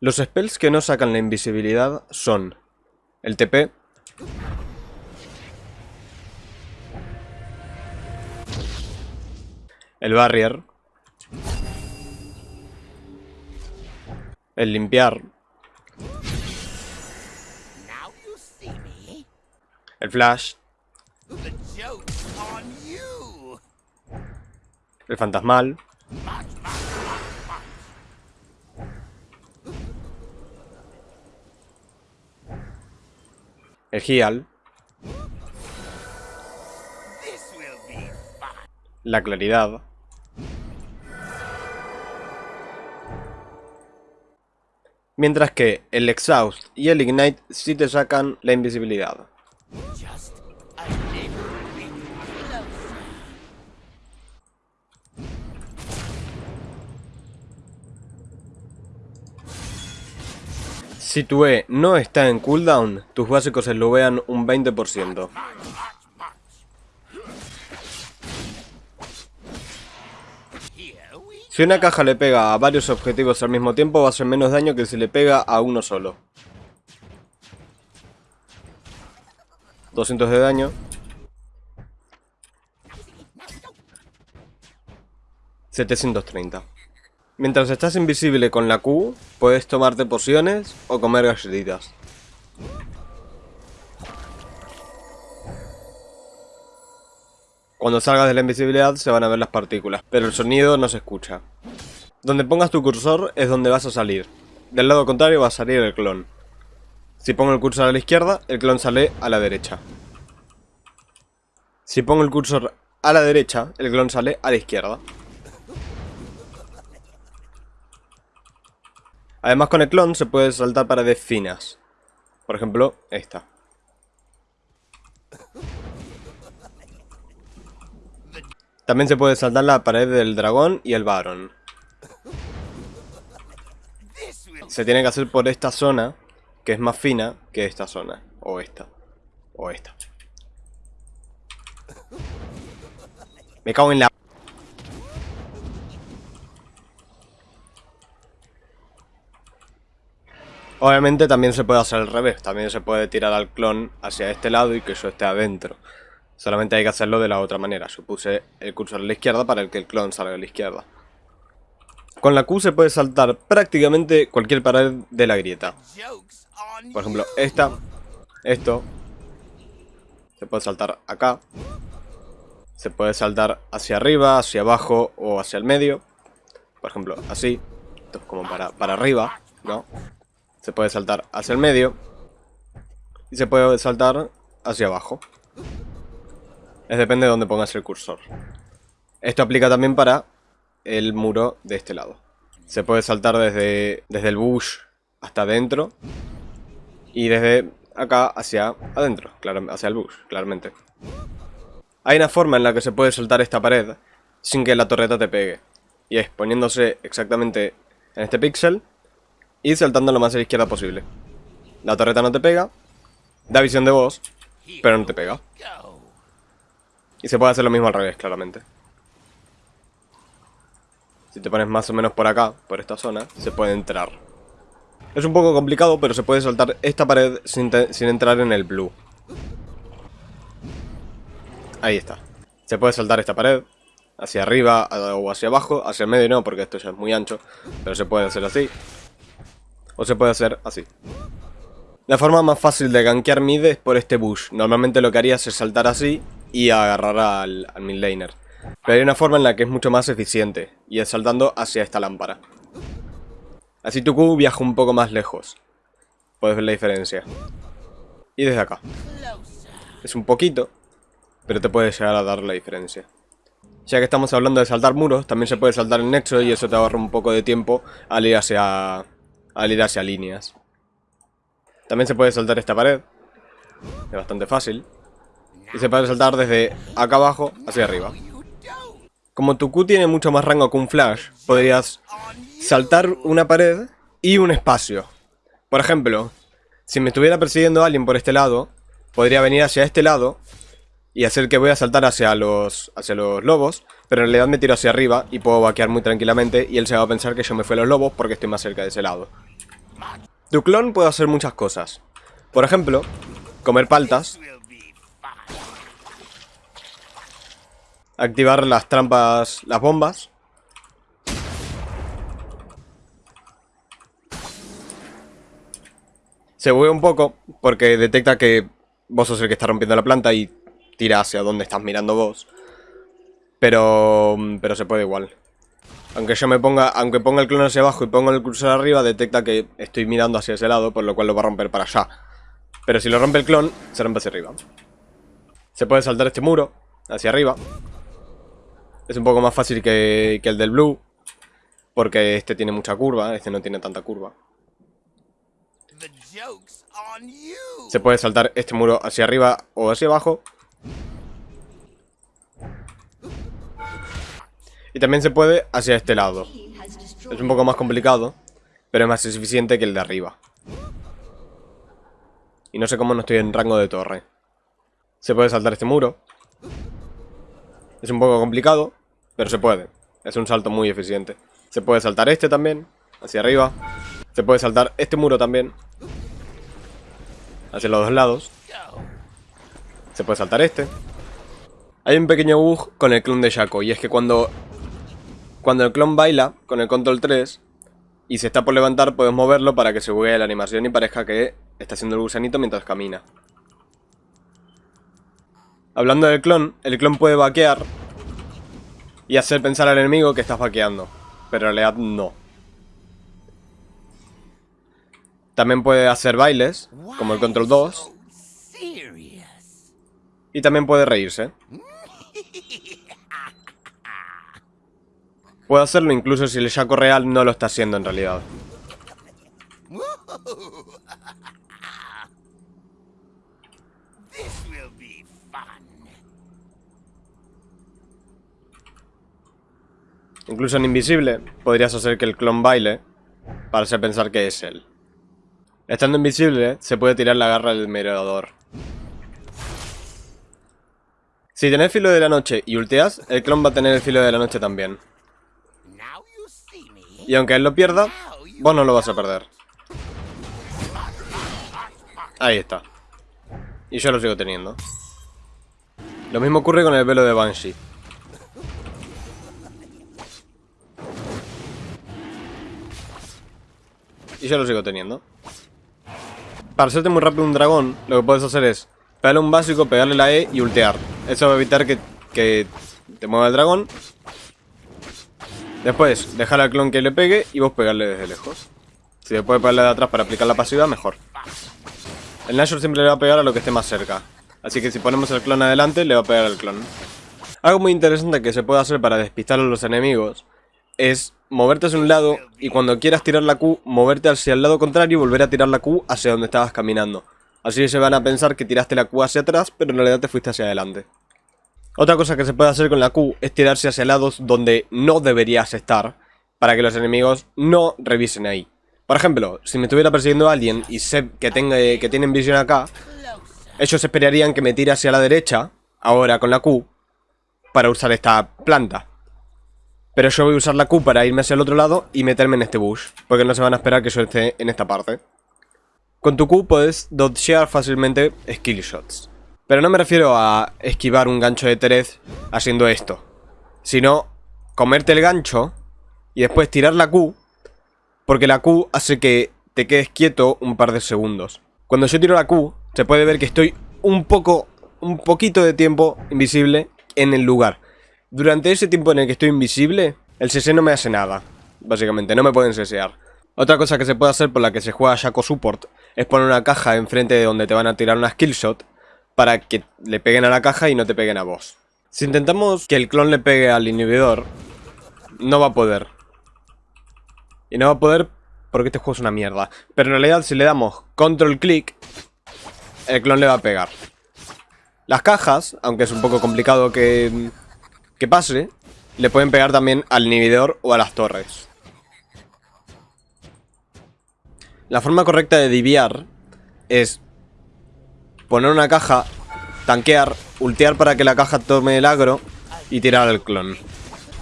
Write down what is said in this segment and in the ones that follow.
Los spells que no sacan la invisibilidad son el TP, el barrier, el limpiar, el flash, el fantasmal, el heal, la claridad, mientras que el exhaust y el ignite sí te sacan la invisibilidad. Si tu E no está en cooldown, tus básicos se lo vean un 20%. Much, much, much. Here we Si una caja le pega a varios objetivos al mismo tiempo, va a hacer menos daño que si le pega a uno solo. 200 de daño. 730. Mientras estás invisible con la Q, puedes tomarte pociones o comer galletitas. Cuando salgas de la invisibilidad se van a ver las partículas, pero el sonido no se escucha. Donde pongas tu cursor es donde vas a salir. Del lado contrario va a salir el clon. Si pongo el cursor a la izquierda, el clon sale a la derecha. Si pongo el cursor a la derecha, el clon sale a la izquierda. Además con el clon se puede saltar paredes finas. Por ejemplo, esta. También se puede saltar la pared del dragón y el will Se tiene que hacer por esta zona, que es más fina que esta zona. O esta. O esta. Me cago en la... Obviamente también se puede hacer al revés. También se puede tirar al clon hacia este lado y que yo esté adentro. Solamente hay que hacerlo de la otra manera. Yo puse el cursor a la izquierda para que el clon salga a la izquierda. Con la Q se puede saltar prácticamente cualquier pared de la grieta. Por ejemplo, esta, esto. Se puede saltar acá. Se puede saltar hacia arriba, hacia abajo o hacia el medio. Por ejemplo, así. Esto es como para, para arriba, ¿no? Se puede saltar hacia el medio. Y se puede saltar hacia abajo. Es depende de dónde pongas el cursor. Esto aplica también para el muro de este lado. Se puede saltar desde, desde el bush hasta adentro. Y desde acá hacia adentro, hacia el bush, claramente. Hay una forma en la que se puede saltar esta pared sin que la torreta te pegue. Y es poniéndose exactamente en este píxel y saltando lo más a la izquierda posible. La torreta no te pega, da visión de voz, pero no te pega. Y se puede hacer lo mismo al revés, claramente. Si te pones más o menos por acá, por esta zona, se puede entrar. Es un poco complicado, pero se puede saltar esta pared sin, sin entrar en el blue. Ahí está. Se puede saltar esta pared, hacia arriba o hacia abajo, hacia el medio no, porque esto ya es muy ancho, pero se puede hacer así. O se puede hacer así. La forma más fácil de gankear mid es por este bush. Normalmente lo que harías es saltar así y agarrar al, al mid laner. Pero hay una forma en la que es mucho más eficiente, y es saltando hacia esta lámpara. Así tu Q viaja un poco más lejos. Puedes ver la diferencia. Y desde acá. Es un poquito, pero te puede llegar a dar la diferencia. Ya que estamos hablando de saltar muros, también se puede saltar el nexo y eso te ahorra un poco de tiempo al ir hacia, al ir hacia líneas. También se puede saltar esta pared. Es bastante fácil. Y se puede saltar desde acá abajo hacia arriba. Como tu Q tiene mucho más rango que un flash, podrías saltar una pared y un espacio. Por ejemplo, si me estuviera persiguiendo alguien por este lado, podría venir hacia este lado y hacer que voy a saltar hacia los, hacia los lobos, pero en realidad me tiro hacia arriba y puedo vaquear muy tranquilamente y él se va a pensar que yo me fui a los lobos porque estoy más cerca de ese lado. Tu clon puede hacer muchas cosas. Por ejemplo, comer paltas, activar las trampas, las bombas. Se buguea un poco porque detecta que vos sos el que está rompiendo la planta y tira hacia donde estás mirando vos. Pero, pero se puede igual. Aunque yo me ponga, aunque ponga el clon hacia abajo y ponga el cursor arriba, detecta que estoy mirando hacia ese lado, por lo cual lo va a romper para allá. Pero si lo rompe el clon, se rompe hacia arriba. Se puede saltar este muro, hacia arriba. Es un poco más fácil que, que el del blue, porque este tiene mucha curva, este no tiene tanta curva. Se puede saltar este muro hacia arriba o hacia abajo. Y también se puede hacia este lado. Es un poco más complicado, pero es más eficiente que el de arriba. Y no sé cómo no estoy en rango de torre. Se puede saltar este muro. Es un poco complicado, pero se puede. Es un salto muy eficiente. Se puede saltar este también, hacia arriba. Se puede saltar este muro también. Hacia los dos lados. Se puede saltar este. Hay un pequeño bug con el clon de Shaco. Y es que cuando, cuando el clon baila con el control 3 y se está por levantar, puedes moverlo para que se buguee la animación y parezca que está haciendo el gusanito mientras camina. Hablando del clon, el clon puede vaquear y hacer pensar al enemigo que estás vaqueando. Pero en realidad no. También puede hacer bailes, como el control 2. Y también puede reírse. Puede hacerlo incluso si el Shaco real no lo está haciendo en realidad. Incluso en invisible podrías hacer que el clon baile para hacer pensar que es él. Estando invisible se puede tirar la garra del mirador. Si tenés filo de la noche y ulteas, el clon va a tener el filo de la noche también. Y aunque él lo pierda, vos no lo vas a perder. Ahí está. Y yo lo sigo teniendo. Lo mismo ocurre con el velo de Banshee. Y yo lo sigo teniendo. Para hacerte muy rápido un dragón, lo que puedes hacer es pegarle un básico, pegarle la E y ultear. Eso va a evitar que, que te mueva el dragón. Después, dejar al clon que le pegue y vos pegarle desde lejos. Si después pegarle de atrás para aplicar la pasiva, mejor. El Nashor siempre le va a pegar a lo que esté más cerca. Así que si ponemos el clon adelante, le va a pegar al clon. Algo muy interesante que se puede hacer para despistar a los enemigos es moverte hacia un lado y cuando quieras tirar la Q, moverte hacia el lado contrario y volver a tirar la Q hacia donde estabas caminando. Así se van a pensar que tiraste la Q hacia atrás, pero en realidad te fuiste hacia adelante. Otra cosa que se puede hacer con la Q es tirarse hacia lados donde no deberías estar, para que los enemigos no revisen ahí. Por ejemplo, si me estuviera persiguiendo alguien y sé que, que tienen visión acá, ellos esperarían que me tire hacia la derecha, ahora con la Q, para usar esta planta. Pero yo voy a usar la Q para irme hacia el otro lado y meterme en este bush, porque no se van a esperar que yo esté en esta parte. Con tu Q puedes dodgear fácilmente skill shots. Pero no me refiero a esquivar un gancho de Terez haciendo esto, sino comerte el gancho y después tirar la Q, porque la Q hace que te quedes quieto un par de segundos. Cuando yo tiro la Q, se puede ver que estoy un poco, un poquito de tiempo invisible en el lugar. Durante ese tiempo en el que estoy invisible, el CC no me hace nada. Básicamente, no me pueden CSear. Otra cosa que se puede hacer por la que se juega Shaco Support es poner una caja enfrente de donde te van a tirar una skill shot para que le peguen a la caja y no te peguen a vos. Si intentamos que el clon le pegue al inhibidor, no va a poder. Y no va a poder porque este juego es una mierda. Pero en realidad si le damos control click, el clon le va a pegar. Las cajas, aunque es un poco complicado que, que pase, le pueden pegar también al inhibidor o a las torres. La forma correcta de diviar es poner una caja, tanquear, ultear para que la caja tome el agro y tirar al clon.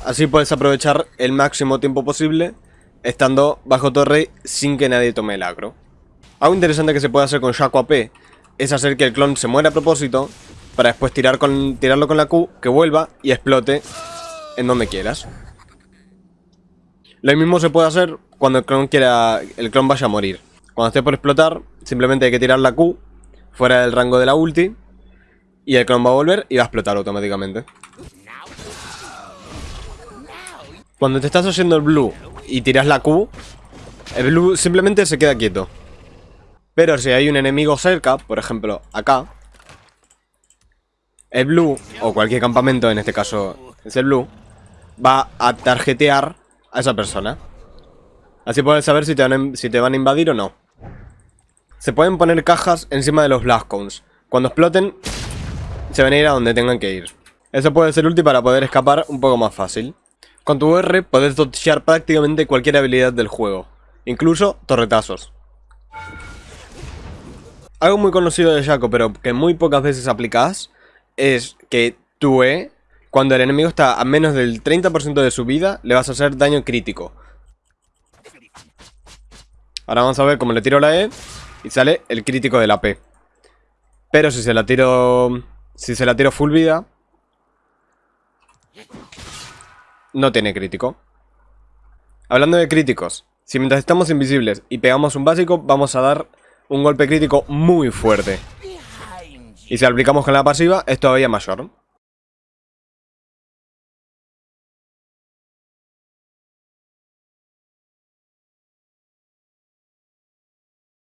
Así puedes aprovechar el máximo tiempo posible estando bajo torre sin que nadie tome el agro. Algo interesante que se puede hacer con Shaco AP es hacer que el clon se muera a propósito para después tirar con, tirarlo con la Q, que vuelva y explote en donde quieras. Lo mismo se puede hacer cuando el clon quiera, el clon vaya a morir. Cuando esté por explotar, simplemente hay que tirar la Q fuera del rango de la ulti y el clon va a volver y va a explotar automáticamente. Cuando te estás haciendo el blue y tiras la Q, el blue simplemente se queda quieto. Pero si hay un enemigo cerca, por ejemplo acá, el blue, o cualquier campamento, en este caso es el blue, va a tarjetear a esa persona. Así puedes saber si te, van te van a invadir o no. Se pueden poner cajas encima de los blast cones. Cuando exploten, se van a ir a donde tengan que ir. Eso puede ser útil para poder escapar un poco más fácil. Con tu R puedes dodgear prácticamente cualquier habilidad del juego, incluso torretazos. Algo muy conocido de Shaco, pero que muy pocas veces aplicas, es que tu E, cuando el enemigo está a menos del 30% de su vida, le vas a hacer daño crítico. Ahora vamos a ver cómo le tiro la E y sale el crítico de la P. Pero si se la tiro... Si se la tiro full vida... No tiene crítico. Hablando de críticos, si mientras estamos invisibles y pegamos un básico, vamos a dar un golpe crítico muy fuerte. Y si aplicamos con la pasiva, es todavía mayor.